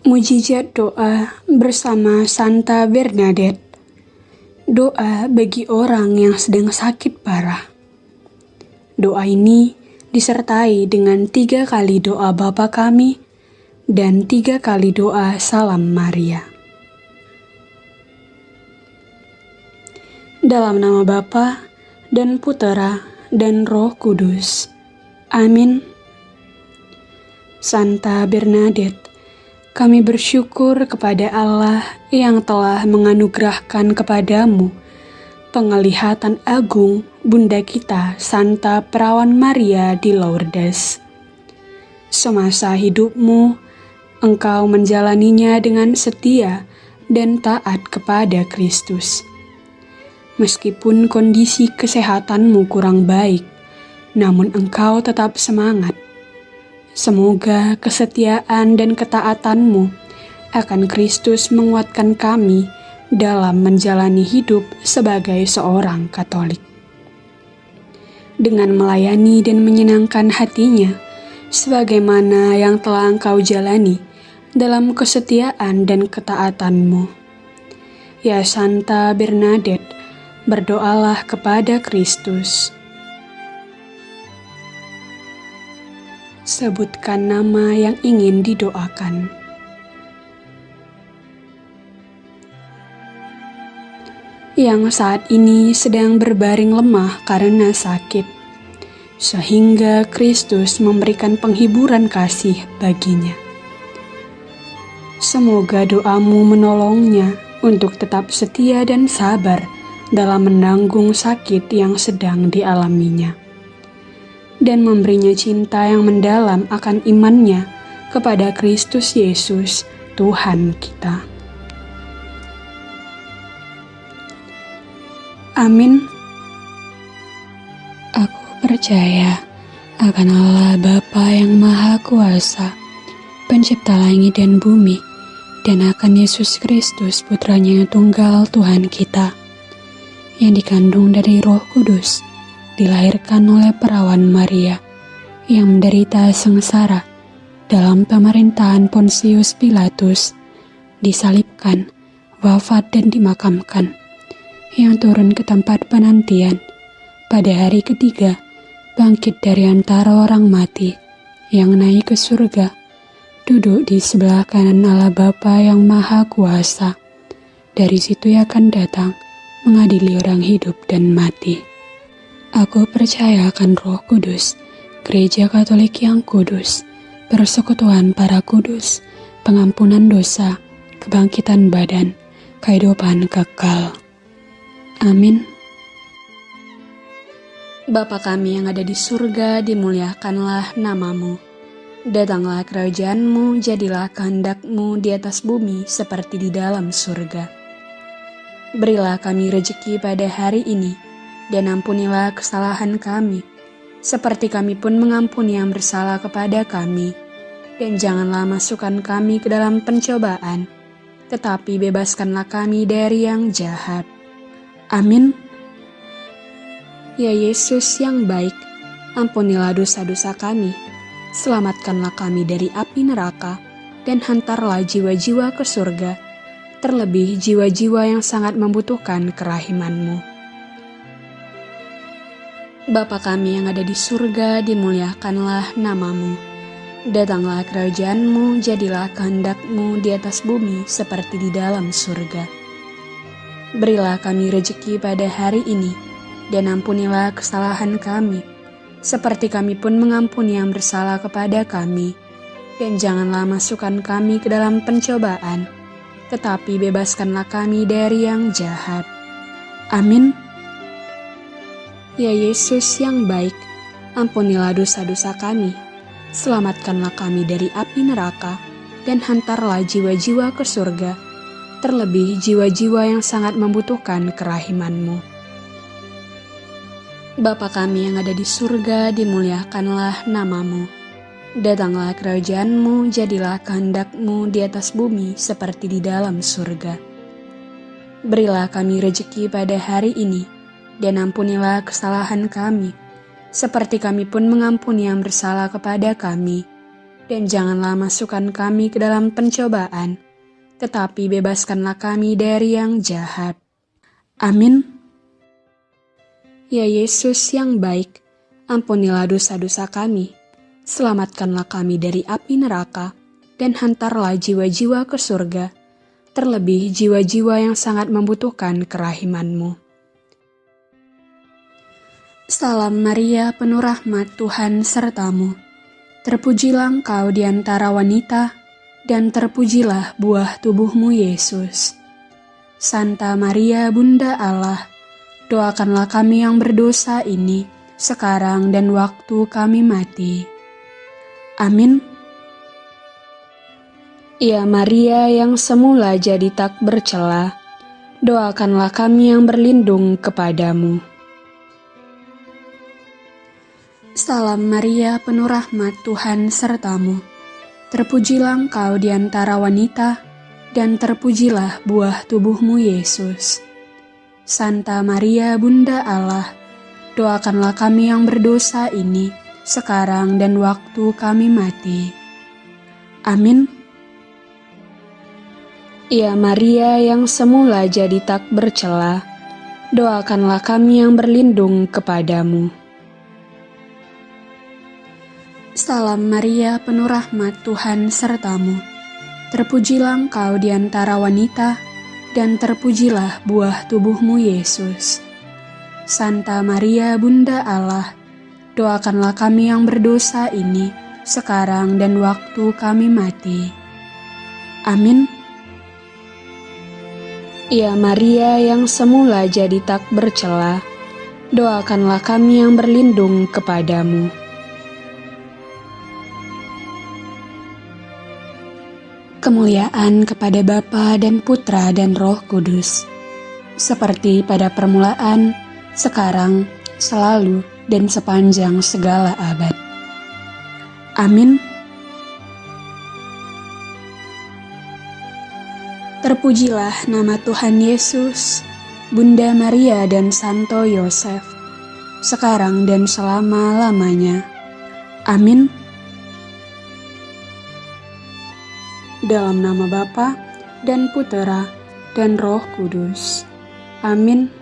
Mujizat doa bersama Santa Bernadette. Doa bagi orang yang sedang sakit parah. Doa ini disertai dengan tiga kali doa Bapa kami dan tiga kali doa Salam Maria. Dalam nama Bapa dan Putera dan Roh Kudus. Amin. Santa Bernadette, kami bersyukur kepada Allah yang telah menganugerahkan kepadamu penglihatan agung Bunda kita Santa Perawan Maria di Lourdes. Semasa hidupmu, engkau menjalaninya dengan setia dan taat kepada Kristus. Meskipun kondisi kesehatanmu kurang baik, namun engkau tetap semangat Semoga kesetiaan dan ketaatanmu akan Kristus menguatkan kami dalam menjalani hidup sebagai seorang Katolik. Dengan melayani dan menyenangkan hatinya, sebagaimana yang telah engkau jalani dalam kesetiaan dan ketaatanmu. Ya Santa Bernadette, berdoalah kepada Kristus Sebutkan nama yang ingin didoakan. Yang saat ini sedang berbaring lemah karena sakit, sehingga Kristus memberikan penghiburan kasih baginya. Semoga doamu menolongnya untuk tetap setia dan sabar dalam menanggung sakit yang sedang dialaminya dan memberinya cinta yang mendalam akan imannya kepada Kristus Yesus, Tuhan kita. Amin. Aku percaya akan Allah Bapa yang Maha Kuasa, pencipta langit dan bumi, dan akan Yesus Kristus putranya yang tunggal Tuhan kita, yang dikandung dari roh kudus, dilahirkan oleh perawan Maria yang menderita sengsara dalam pemerintahan Pontius Pilatus, disalibkan, wafat dan dimakamkan, yang turun ke tempat penantian pada hari ketiga, bangkit dari antara orang mati, yang naik ke surga, duduk di sebelah kanan Allah Bapa yang Maha Kuasa. Dari situ ia akan datang mengadili orang hidup dan mati. Aku percaya akan Roh Kudus, Gereja Katolik yang kudus, persekutuan para kudus, pengampunan dosa, kebangkitan badan, kehidupan kekal. Amin. Bapa kami yang ada di surga, dimuliakanlah namamu. Datanglah kerajaanmu, jadilah kehendakmu di atas bumi seperti di dalam surga. Berilah kami rejeki pada hari ini, dan ampunilah kesalahan kami, seperti kami pun mengampuni yang bersalah kepada kami. Dan janganlah masukkan kami ke dalam pencobaan, tetapi bebaskanlah kami dari yang jahat. Amin. Ya Yesus yang baik, ampunilah dosa-dosa kami, selamatkanlah kami dari api neraka, dan hantarlah jiwa-jiwa ke surga, terlebih jiwa-jiwa yang sangat membutuhkan kerahimanmu. Bapa kami yang ada di surga, dimuliakanlah namamu. Datanglah kerajaanmu, jadilah kehendakmu di atas bumi seperti di dalam surga. Berilah kami rejeki pada hari ini, dan ampunilah kesalahan kami, seperti kami pun mengampuni yang bersalah kepada kami. Dan janganlah masukkan kami ke dalam pencobaan, tetapi bebaskanlah kami dari yang jahat. Amin. Ya Yesus yang baik, ampunilah dosa-dosa kami, selamatkanlah kami dari api neraka, dan hantarlah jiwa-jiwa ke surga, terlebih jiwa-jiwa yang sangat membutuhkan kerahimanmu. Bapa kami yang ada di surga, dimuliakanlah namamu. Datanglah kerajaanmu, jadilah kehendakmu di atas bumi seperti di dalam surga. Berilah kami rejeki pada hari ini, dan ampunilah kesalahan kami, seperti kami pun mengampuni yang bersalah kepada kami. dan janganlah masukkan kami ke dalam pencobaan, tetapi bebaskanlah kami dari yang jahat. Amin. Ya Yesus yang baik, ampunilah dosa-dosa kami, selamatkanlah kami dari api neraka, dan hantarlah jiwa-jiwa ke surga, terlebih jiwa-jiwa yang sangat membutuhkan kerahimanmu. Salam Maria, penuh rahmat Tuhan sertamu. Terpujilah engkau di antara wanita, dan terpujilah buah tubuhmu Yesus. Santa Maria Bunda Allah, doakanlah kami yang berdosa ini, sekarang dan waktu kami mati. Amin. Ya Maria yang semula jadi tak bercela, doakanlah kami yang berlindung kepadamu. Salam Maria, penuh rahmat Tuhan sertamu. Terpujilah engkau di antara wanita, dan terpujilah buah tubuhmu Yesus. Santa Maria, Bunda Allah, doakanlah kami yang berdosa ini, sekarang dan waktu kami mati. Amin. Ya Maria yang semula jadi tak bercela, doakanlah kami yang berlindung kepadamu. Salam Maria, penuh rahmat Tuhan sertamu. Terpujilah engkau di antara wanita, dan terpujilah buah tubuhmu Yesus. Santa Maria, Bunda Allah, doakanlah kami yang berdosa ini, sekarang dan waktu kami mati. Amin. Ya Maria yang semula jadi tak bercela, doakanlah kami yang berlindung kepadamu. Kemuliaan kepada Bapa dan Putra dan Roh Kudus, seperti pada permulaan, sekarang, selalu, dan sepanjang segala abad. Amin. Terpujilah nama Tuhan Yesus, Bunda Maria dan Santo Yosef, sekarang dan selama-lamanya. Amin. Dalam nama Bapa dan Putera dan Roh Kudus. Amin.